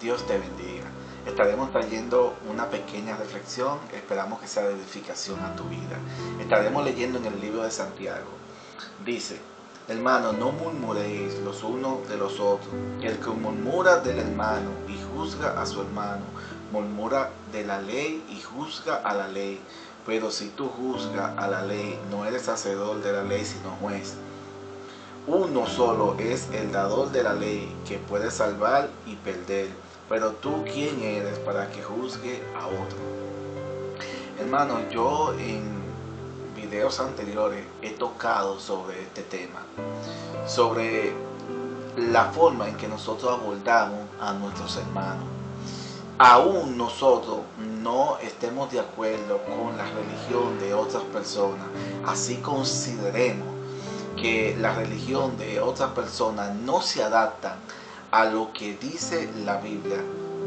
Dios te bendiga. Estaremos trayendo una pequeña reflexión, esperamos que sea de edificación a tu vida. Estaremos leyendo en el libro de Santiago. Dice, hermano, no murmuréis los unos de los otros. El que murmura del hermano y juzga a su hermano, murmura de la ley y juzga a la ley. Pero si tú juzgas a la ley, no eres hacedor de la ley, sino juez. Uno solo es el dador de la ley que puede salvar y perder. Pero tú, ¿quién eres para que juzgue a otro? Hermano, yo en videos anteriores he tocado sobre este tema. Sobre la forma en que nosotros abordamos a nuestros hermanos. Aún nosotros no estemos de acuerdo con la religión de otras personas, así consideremos que la religión de otras personas no se adaptan a lo que dice la Biblia,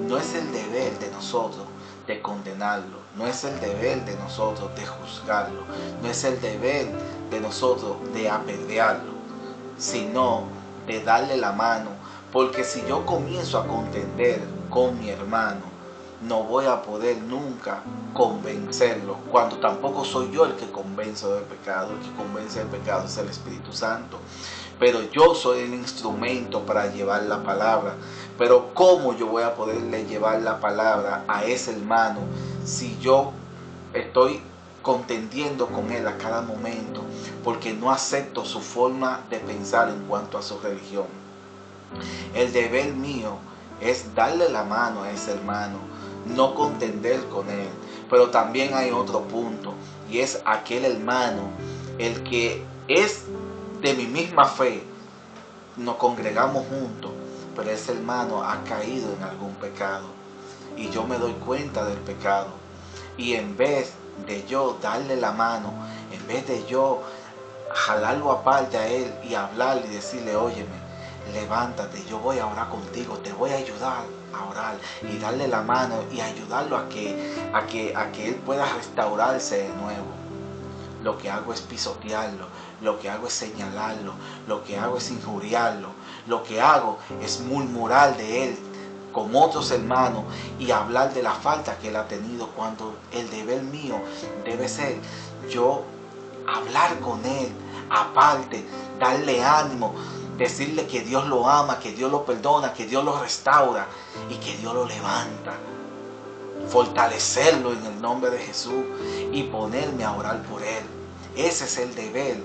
no es el deber de nosotros de condenarlo, no es el deber de nosotros de juzgarlo, no es el deber de nosotros de apedrearlo, sino de darle la mano, porque si yo comienzo a contender con mi hermano, no voy a poder nunca convencerlo, cuando tampoco soy yo el que convenzo del pecado, el que convence del pecado es el Espíritu Santo. Pero yo soy el instrumento para llevar la palabra. Pero ¿cómo yo voy a poderle llevar la palabra a ese hermano si yo estoy contendiendo con él a cada momento? Porque no acepto su forma de pensar en cuanto a su religión. El deber mío es darle la mano a ese hermano, no contender con él. Pero también hay otro punto y es aquel hermano, el que es de mi misma fe, nos congregamos juntos, pero ese hermano ha caído en algún pecado y yo me doy cuenta del pecado. Y en vez de yo darle la mano, en vez de yo jalarlo aparte a él y hablarle y decirle, óyeme, levántate, yo voy a orar contigo, te voy a ayudar a orar y darle la mano y ayudarlo a que, a que, a que él pueda restaurarse de nuevo. Lo que hago es pisotearlo, lo que hago es señalarlo, lo que hago es injuriarlo, lo que hago es murmurar de él con otros hermanos y hablar de la falta que él ha tenido cuando el deber mío debe ser yo hablar con él aparte, darle ánimo, decirle que Dios lo ama, que Dios lo perdona, que Dios lo restaura y que Dios lo levanta. Fortalecerlo en el nombre de Jesús y ponerme a orar por él. Ese es el deber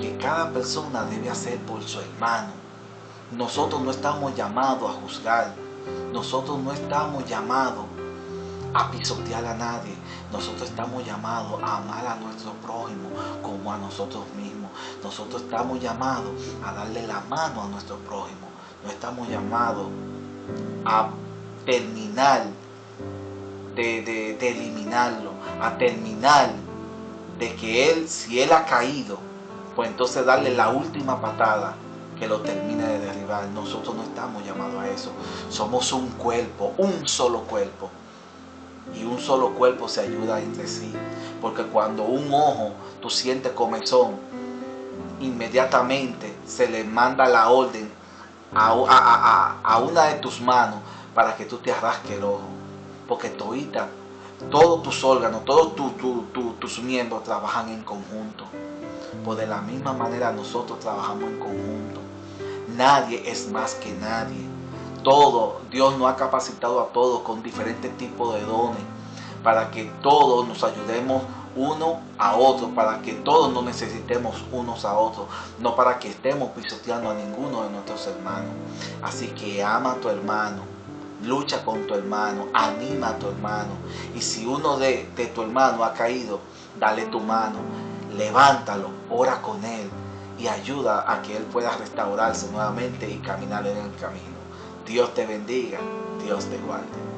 que cada persona debe hacer por su hermano. Nosotros no estamos llamados a juzgar. Nosotros no estamos llamados a pisotear a nadie. Nosotros estamos llamados a amar a nuestro prójimo como a nosotros mismos. Nosotros estamos llamados a darle la mano a nuestro prójimo. No estamos llamados a terminar de, eliminarlo, a terminar de que él, si él ha caído, pues entonces darle la última patada que lo termine de derribar. Nosotros no estamos llamados a eso. Somos un cuerpo, un solo cuerpo y un solo cuerpo se ayuda entre sí. Porque cuando un ojo tú sientes comezón, inmediatamente se le manda la orden a, una de tus manos para que tú te arrasques el ojo. Porque todita, todos tus órganos, todos tus miembros trabajan en conjunto. Pues de la misma manera nosotros trabajamos en conjunto. Nadie es más que nadie todo, Dios nos ha capacitado a todos con diferentes tipos de dones para que todos nos ayudemos uno a otro, para que todos nos necesitemos unos a otros, no para que estemos pisoteando a ninguno de nuestros hermanos. Así que ama a tu hermano, lucha con tu hermano, anima a tu hermano. Y si uno de, de tu hermano ha caído, dale tu mano, levántalo, ora con él y ayuda a que él pueda restaurarse nuevamente y caminar en el camino. Dios te bendiga, Dios te guarde.